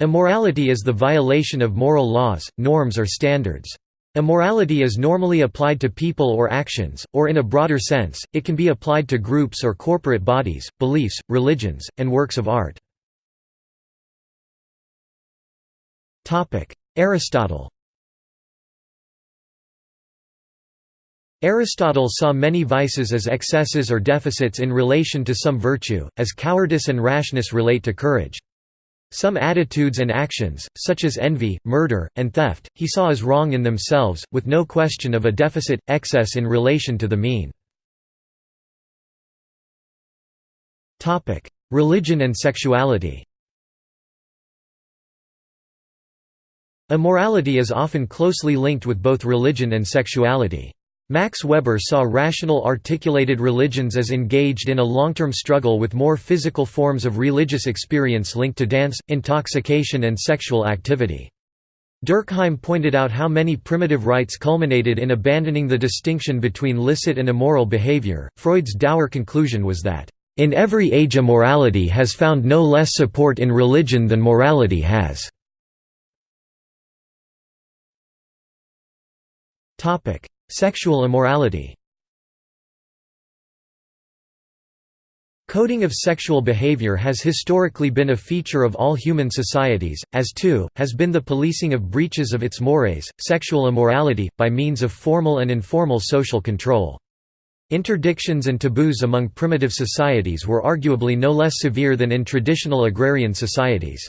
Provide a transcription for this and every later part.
Immorality is the violation of moral laws, norms or standards. Immorality is normally applied to people or actions, or in a broader sense, it can be applied to groups or corporate bodies, beliefs, religions, and works of art. Aristotle Aristotle saw many vices as excesses or deficits in relation to some virtue, as cowardice and rashness relate to courage. Some attitudes and actions, such as envy, murder, and theft, he saw as wrong in themselves, with no question of a deficit, excess in relation to the mean. Religion and sexuality Immorality is often closely linked with both religion and sexuality. Max Weber saw rational articulated religions as engaged in a long-term struggle with more physical forms of religious experience linked to dance, intoxication and sexual activity. Durkheim pointed out how many primitive rites culminated in abandoning the distinction between licit and immoral behavior. Freud's dour conclusion was that, in every age immorality has found no less support in religion than morality has. Sexual immorality Coding of sexual behavior has historically been a feature of all human societies, as too, has been the policing of breaches of its mores, sexual immorality, by means of formal and informal social control. Interdictions and taboos among primitive societies were arguably no less severe than in traditional agrarian societies.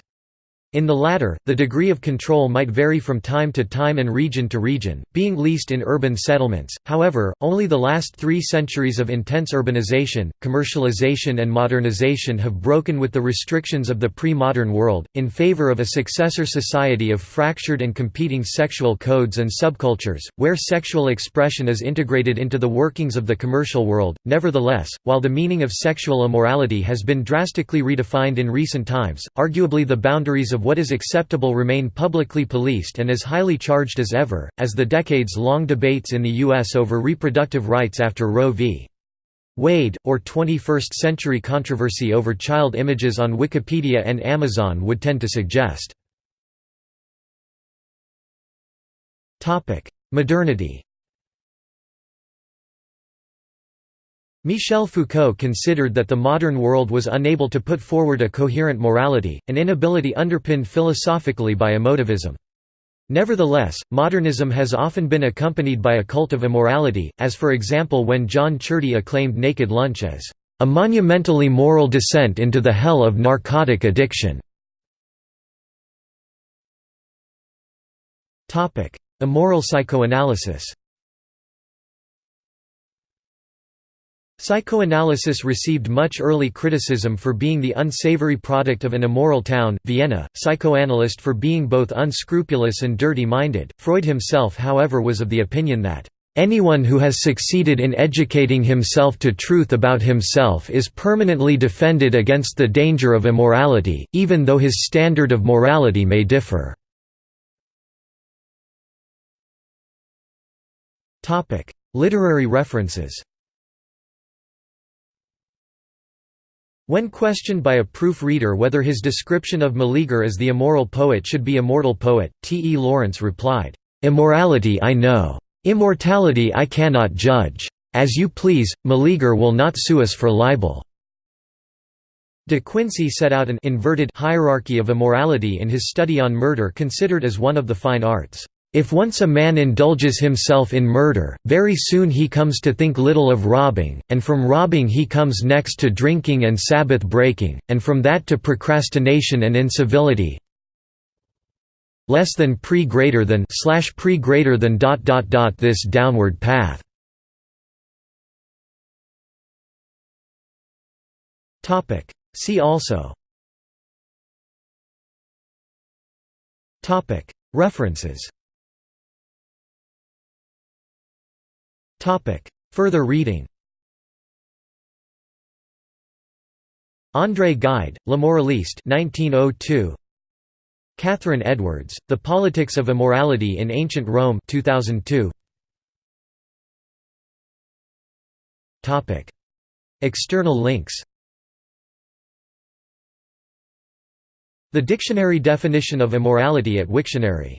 In the latter, the degree of control might vary from time to time and region to region, being least in urban settlements. However, only the last three centuries of intense urbanization, commercialization, and modernization have broken with the restrictions of the pre modern world, in favor of a successor society of fractured and competing sexual codes and subcultures, where sexual expression is integrated into the workings of the commercial world. Nevertheless, while the meaning of sexual immorality has been drastically redefined in recent times, arguably the boundaries of what is acceptable remain publicly policed and as highly charged as ever, as the decades-long debates in the U.S. over reproductive rights after Roe v. Wade, or 21st-century controversy over child images on Wikipedia and Amazon would tend to suggest. Modernity Michel Foucault considered that the modern world was unable to put forward a coherent morality, an inability underpinned philosophically by emotivism. Nevertheless, modernism has often been accompanied by a cult of immorality, as for example when John Ciardi acclaimed Naked Lunch as a monumentally moral descent into the hell of narcotic addiction. Immoral psychoanalysis Psychoanalysis received much early criticism for being the unsavory product of an immoral town, Vienna, psychoanalyst for being both unscrupulous and dirty-minded. Freud himself however was of the opinion that, "...anyone who has succeeded in educating himself to truth about himself is permanently defended against the danger of immorality, even though his standard of morality may differ." Literary references When questioned by a proofreader whether his description of Meleager as the immoral poet should be immortal poet, T. E. Lawrence replied, "'Immorality I know. Immortality I cannot judge. As you please, Meleager will not sue us for libel." De Quincey set out an inverted hierarchy of immorality in his study on murder considered as one of the fine arts. If once a man indulges himself in murder, very soon he comes to think little of robbing, and from robbing he comes next to drinking and Sabbath breaking, and from that to procrastination and incivility less than pre greater than slash pre greater than dot dot dot this downward path. Topic. See also. Topic. References Further reading André Gide, L'Immoraliste 1902. Catherine Edwards, The Politics of Immorality in Ancient Rome 2002. Topic. External links The dictionary definition of immorality at Wiktionary